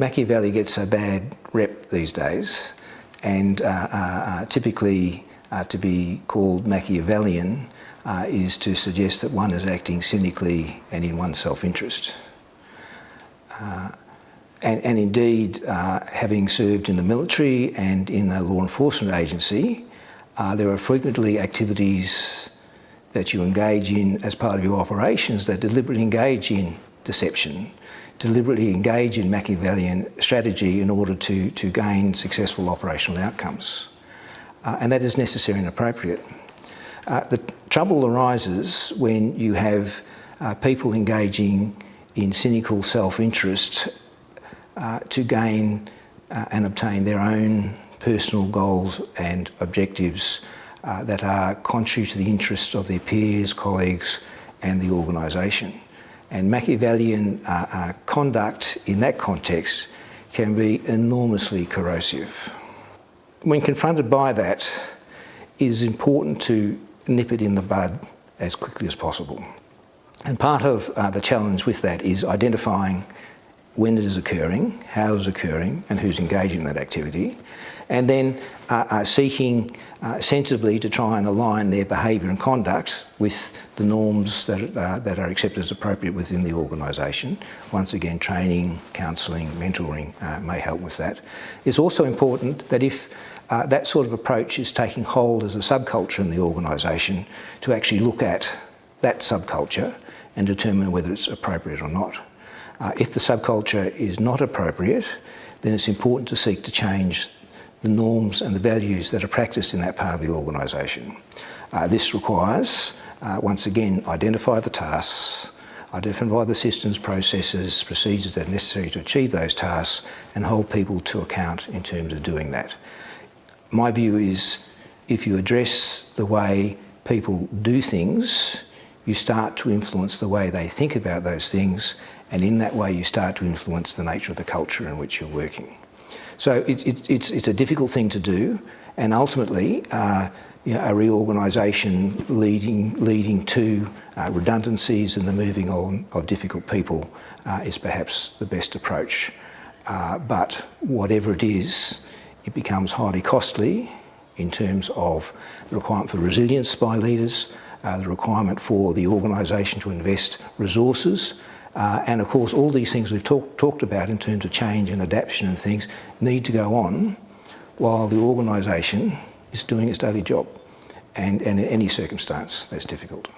Machiavelli gets a bad rep these days and uh, uh, uh typically uh, to be called Machiavellian uh, is to suggest that one is acting cynically and in one's self-interest. And, and, indeed, having served in the military and in a law enforcement agency, there are frequently activities that you engage in as part of your operations that deliberately engage in deception, deliberately engage in Machiavellian strategy in order to, to gain successful operational outcomes. Uh, and that is necessary and appropriate. Uh, the trouble arises when you have uh, people engaging in cynical self-interest uh, to gain uh, and obtain their own personal goals and objectives uh, that are contrary to the interests of their peers, colleagues and the organisation. And Machiavellian uh, uh, conduct in that context can be enormously corrosive. When confronted by that, it is important to nip it in the bud as quickly as possible. And part of uh, the challenge with that is identifying when it is occurring, how it is occurring and who's engaging in that activity and then uh, uh, seeking uh, sensibly to try and align their behaviour and conduct with the norms that, uh, that are accepted as appropriate within the organisation. Once again, training, counselling, mentoring may help with that. It's also important that if uh, that sort of approach is taking hold as a subculture in the organisation to actually look at that subculture and determine whether it's appropriate or not. Uh, if the subculture is not appropriate, then it's important to seek to change the norms and the values that are practiced in that part of the organisation. Uh, this requires, uh, once again, identify the tasks, identify the systems, processes, procedures that are necessary to achieve those tasks and hold people to account in terms of doing that. My view is if you address the way people do things, you start to influence the way they think about those things and in that way you start to influence the nature of the culture in which you're working. So it's, it's, it's a difficult thing to do and ultimately uh, you know, a reorganisation leading, leading to uh, redundancies and the moving on of difficult people uh, is perhaps the best approach. Uh, but whatever it is, it becomes highly costly in terms of the requirement for resilience by leaders, uh, the requirement for the organisation to invest resources uh, and of course all these things we've talk, talked about in terms of change and adaptation and things need to go on while the organisation is doing its daily job and, and in any circumstance that's difficult.